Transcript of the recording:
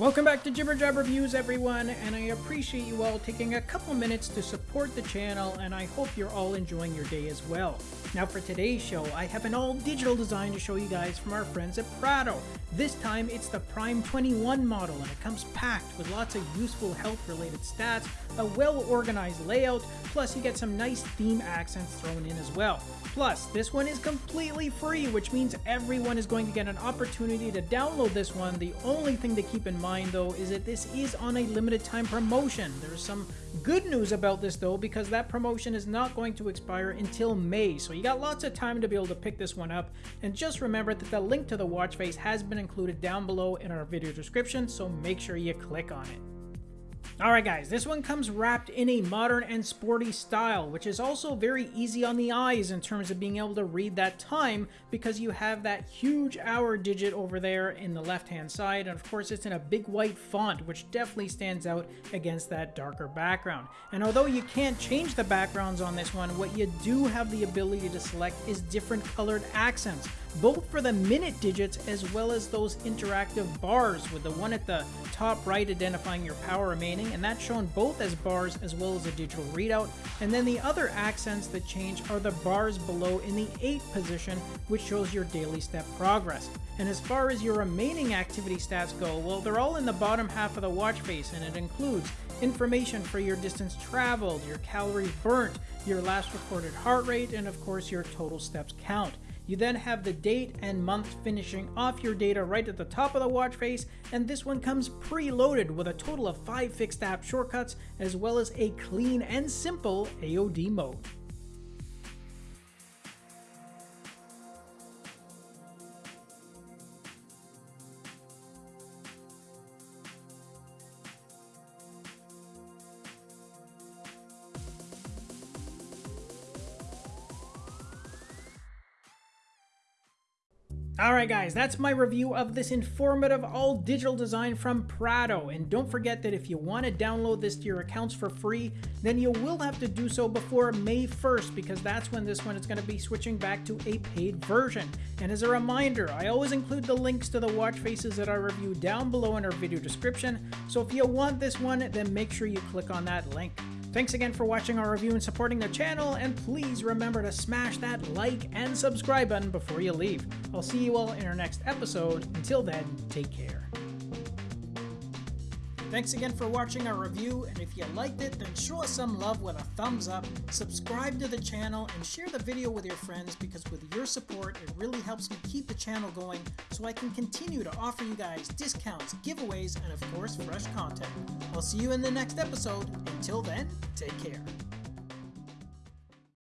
Welcome back to Jibber Jab Reviews, everyone, and I appreciate you all taking a couple minutes to support the channel, and I hope you're all enjoying your day as well. Now for today's show, I have an all-digital design to show you guys from our friends at Prado. This time, it's the Prime 21 model, and it comes packed with lots of useful health-related stats, a well-organized layout, plus you get some nice theme accents thrown in as well. Plus, this one is completely free, which means everyone is going to get an opportunity to download this one. The only thing to keep in mind though is that this is on a limited time promotion. There's some good news about this though because that promotion is not going to expire until May, so you got lots of time to be able to pick this one up. And just remember that the link to the watch face has been included down below in our video description, so make sure you click on it. Alright guys, this one comes wrapped in a modern and sporty style, which is also very easy on the eyes in terms of being able to read that time because you have that huge hour digit over there in the left hand side and of course it's in a big white font which definitely stands out against that darker background. And although you can't change the backgrounds on this one, what you do have the ability to select is different colored accents both for the minute digits as well as those interactive bars with the one at the top right identifying your power remaining and that's shown both as bars as well as a digital readout and then the other accents that change are the bars below in the 8 position which shows your daily step progress. And as far as your remaining activity stats go, well they're all in the bottom half of the watch face and it includes information for your distance traveled, your calories burnt, your last recorded heart rate, and of course your total steps count. You then have the date and month finishing off your data right at the top of the watch face, and this one comes preloaded with a total of 5 fixed app shortcuts as well as a clean and simple AOD mode. Alright guys, that's my review of this informative all-digital design from Prado, and don't forget that if you want to download this to your accounts for free, then you will have to do so before May 1st, because that's when this one is going to be switching back to a paid version. And as a reminder, I always include the links to the watch faces that I review down below in our video description, so if you want this one, then make sure you click on that link. Thanks again for watching our review and supporting the channel, and please remember to smash that like and subscribe button before you leave. I'll see you all in our next episode. Until then, take care. Thanks again for watching our review, and if you liked it, then show us some love with a thumbs up, subscribe to the channel, and share the video with your friends because with your support, it really helps me keep the channel going so I can continue to offer you guys discounts, giveaways, and of course, fresh content. I'll see you in the next episode. Until then, take care.